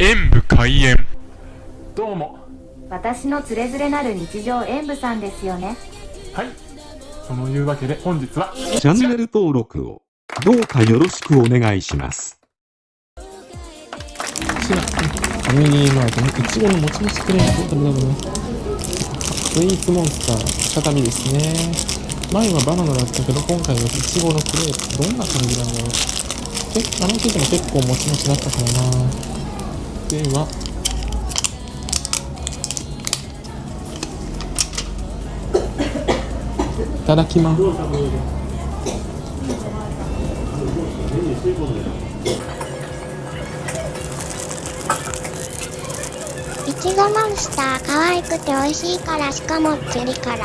演武開演どうも私のつれづれなる日常演舞さんですよねはいそのいうわけで本日はチャンネル登録をどうかよろしくお願いします。こちら、ファミリーマートのいちごのもちもちクレープを食べたいと思います。スイーツモンスター、再びですね。前はバナナだったけど、今回はいちごのクレープ。どんな感じなんだろう。え、あの生地も結構もちもちだったからな。では、いただきます。いちごモンスター可愛くて美味しいからしかもチリ辛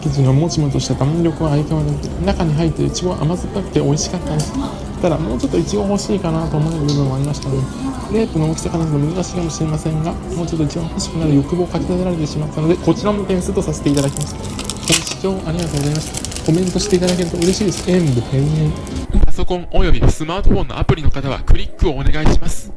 生地がもちもちとした弾力は相変わらず中に入っていちごは甘酸っぱくて美味しかったですただもうちょっと一応欲しいかなと思う部分もありましたねクレープの大きさからすると難しいかもしれませんがもうちょっと一番欲しくなる欲望をかき立てられてしまったのでこちらも点数とさせていただきました。ご視聴ありがとうございました。コメントしていただけると嬉しいです。演武変演パソコンおよびスマートフォンのアプリの方はクリックをお願いします。